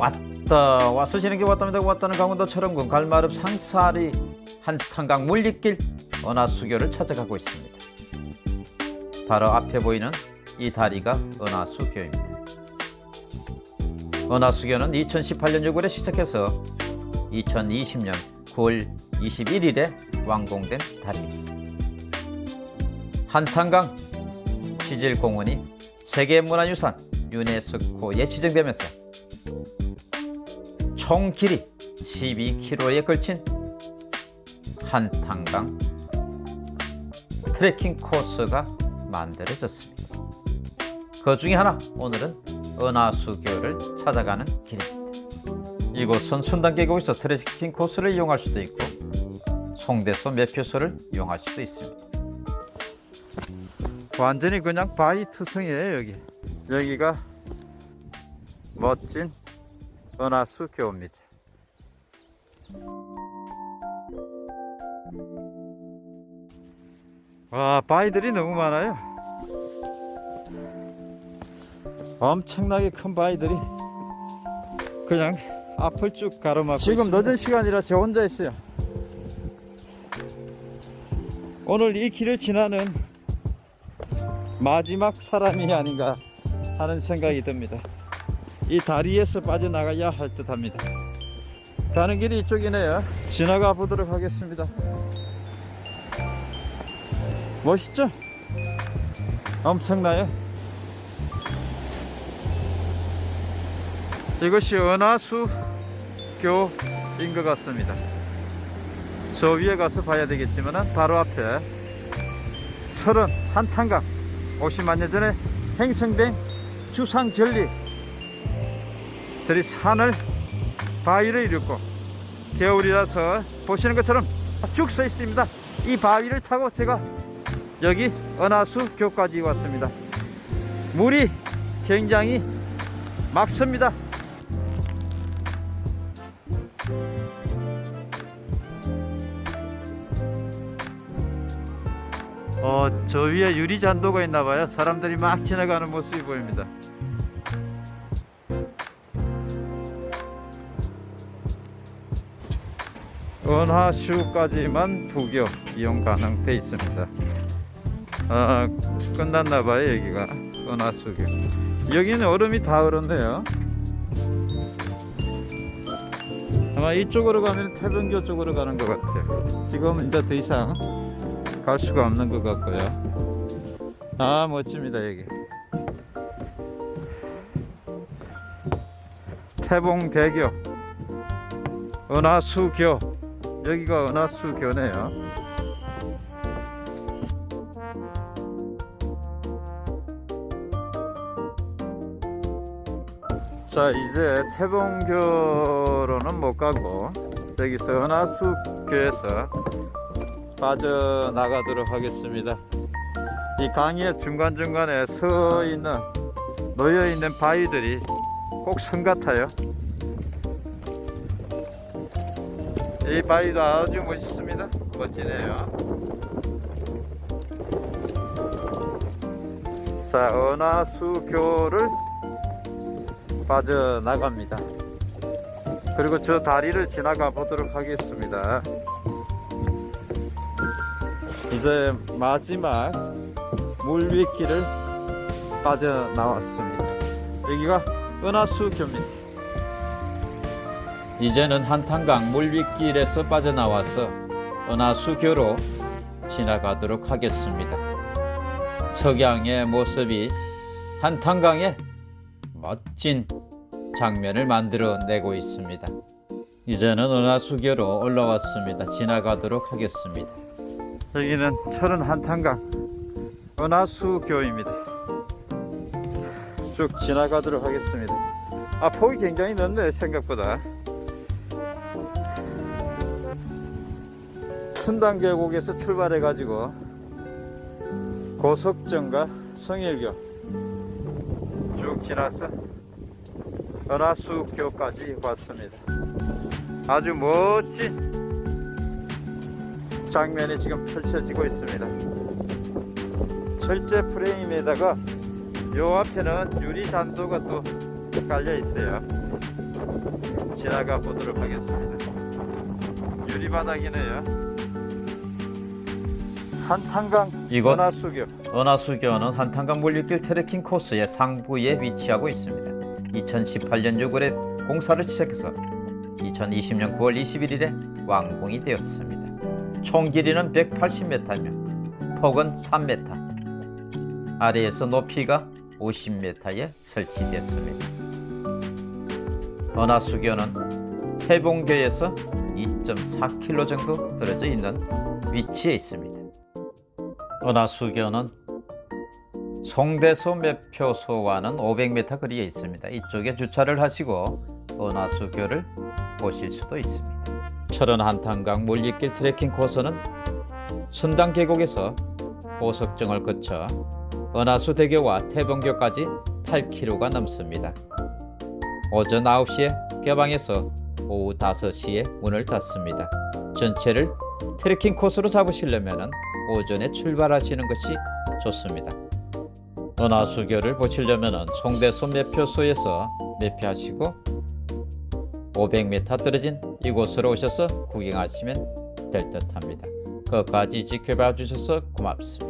왔다 와서 지는 게 왔답니다. 왔다는 강원도 철원군 갈마읍 상사리 한탄강 물리길 은하수교를 찾아가고 있습니다. 바로 앞에 보이는 이 다리가 은하수교입니다. 은하수교는 2018년 6월에 시작해서 2020년 9월 21일에 완공된 다리입니다. 한탄강 지질공원이 세계문화유산 유네스코에 지정되면서 총 길이 12km에 걸친 한탄강 트레킹 코스가 만들어졌습니다. 그 중에 하나 오늘은 은하수교를 찾아가는 길입니다. 이곳은 순단 계곡에서 트레킹 코스를 이용할 수도 있고 송대소 매표소를 이용할 수도 있습니다. 완전히 그냥 바위 투성이에요 여기. 여기가 멋진 은하수 교입니다. 와 바위들이 너무 많아요. 엄청나게 큰 바위들이 그냥 앞을 쭉 가로막고 지금 있습니다. 늦은 시간이라 저 혼자 있어요. 오늘 이 길을 지나는 마지막 사람이 아닌가 하는 생각이 듭니다. 이 다리에서 빠져나가야 할 듯 합니다. 가는 길이 이쪽이네요. 지나가 보도록 하겠습니다. 멋있죠? 엄청나요? 이것이 은하수교인 것 같습니다. 저 위에 가서 봐야 되겠지만 바로 앞에 철원 한탄강 50만 년 전에 행성된 주상절리 들이 산을 바위를 이루고 겨울이라서 보시는 것처럼 쭉 서 있습니다. 이 바위를 타고 제가 여기 은하수 교까지 왔습니다. 물이 굉장히 맑습니다. 어, 저 위에 유리 잔도가 있나봐요. 사람들이 막 지나가는 모습이 보입니다 은하슈까지만 부교 이용 가능돼 있습니다. 아, 끝났나봐요 여기가 은하수교. 여기는 얼음이 다 얼었네요. 아마 이쪽으로 가면 태변교 쪽으로 가는 것 같아요. 지금 이제 더 이상 갈 수가 없는 것 같고요. 아 멋집니다 여기. 태봉대교 은하수교 여기가 은하수교네요. 자 이제 태봉교로는 못 가고 여기서 은하수교에서 빠져나가도록 하겠습니다. 이 강의 중간중간에 서 있는 놓여 있는 바위들이 꼭 성 같아요 이 바위도 아주 멋있습니다. 멋지네요. 자 은하수교를 빠져나갑니다. 그리고 저 다리를 지나가 보도록 하겠습니다. 이제 마지막 물위길을 빠져나왔습니다. 여기가 은하수교입니다 이제는 한탄강 물윗길에서 빠져나와서 은하수교로 지나가도록 하겠습니다. 석양의 모습이 한탄강에 멋진 장면을 만들어내고 있습니다. 이제는 은하수교로 올라왔습니다. 지나가도록 하겠습니다. 여기는 철원 한탄강 은하수교입니다. 쭉 지나가도록 하겠습니다. 아 폭이 굉장히 넓네요 생각보다. 춘단계곡에서 출발해 가지고 고석정과 성일교 쭉 지나서 은하수교까지 왔습니다 아주 멋진 장면이 지금 펼쳐지고 있습니다 철제 프레임에다가 요 앞에는 유리 잔도가 또 깔려 있어요 지나가 보도록 하겠습니다. 유리 바닥이네요. 한탄강 이곳 은하수교 은하수교는 한탄강 물리길 트레킹 코스의 상부에 위치하고 있습니다. 2018년 6월에 공사를 시작해서 2020년 9월 21일에 완공이 되었습니다. 총 길이는 180m며 폭은 3m, 아래에서 높이가 50m에 설치됐습니다. 은하수교는 태봉교에서 2.4km 정도 떨어져 있는 위치에 있습니다. 은하수교는 송대소 매표소와는 500m 거리에 있습니다. 이쪽에 주차를 하시고 은하수교를 보실 수도 있습니다. 철원 한탄강 물리길 트레킹 코스는 순당 계곡에서 고석정을 거쳐 은하수 대교와 태봉교까지 8km가 넘습니다. 오전 9시에 개방해서 오후 5시에 문을 닫습니다. 전체를 트레킹 코스로 잡으시려면 오전에 출발하시는 것이 좋습니다. 은하수교를 보시려면 송대소 매표소에서 매표하시고 500m 떨어진 이곳으로 오셔서 구경하시면 될 듯합니다. 끝까지 지켜봐 주셔서 고맙습니다.